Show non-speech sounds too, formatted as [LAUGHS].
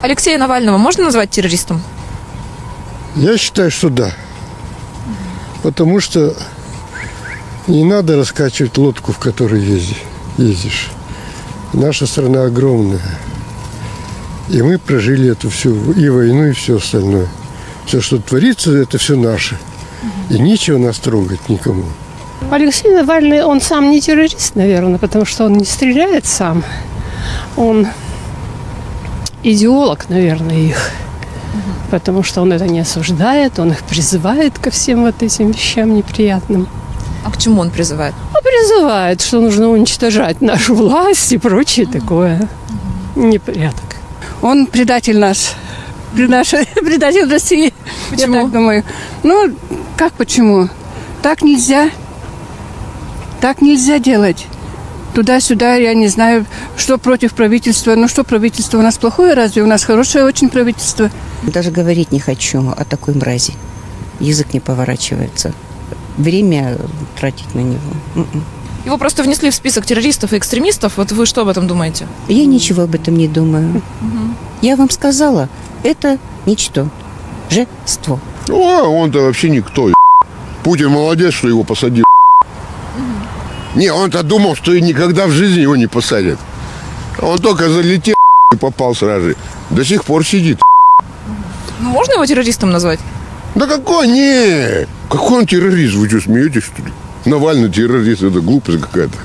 Алексея Навального можно назвать террористом? Я считаю, что да. Потому что не надо раскачивать лодку, в которой езди- ездишь. Наша страна огромная. И мы прожили эту всю и войну, и все остальное. Все, что творится, это все наше. И нечего нас трогать никому. Алексей Навальный, он сам не террорист, наверное, потому что он не стреляет сам. Он идеолог, наверное, их. Потому что он это не осуждает, он их призывает ко всем вот этим вещам неприятным. А к чему он призывает? А призывает, что нужно уничтожать нашу власть и прочее такое. Непорядок. Он предатель наш. Предатель, [LAUGHS] предатель России. Почему? Я так думаю. Ну, как почему? Так нельзя. Так нельзя делать. Туда-сюда, я не знаю, что против правительства. Ну, что правительство у нас плохое, разве? У нас хорошее очень правительство. Даже говорить не хочу о такой мрази. Язык не поворачивается. Время тратить на него. М-м. Его просто внесли в список террористов и экстремистов. Вот вы что об этом думаете? Я ничего об этом не думаю. Я вам сказала, это ничто. Жество. Ну, а он-то вообще никто. Путин молодец, что его посадил. Не, он-то думал, что и никогда в жизни его не посадят. Он только залетел и попал сразу же. До сих пор сидит. Ну, можно его террористом назвать? Да какой не? Какой он террорист? Вы что, смеетесь, что ли? Навальный террорист, это глупость какая-то.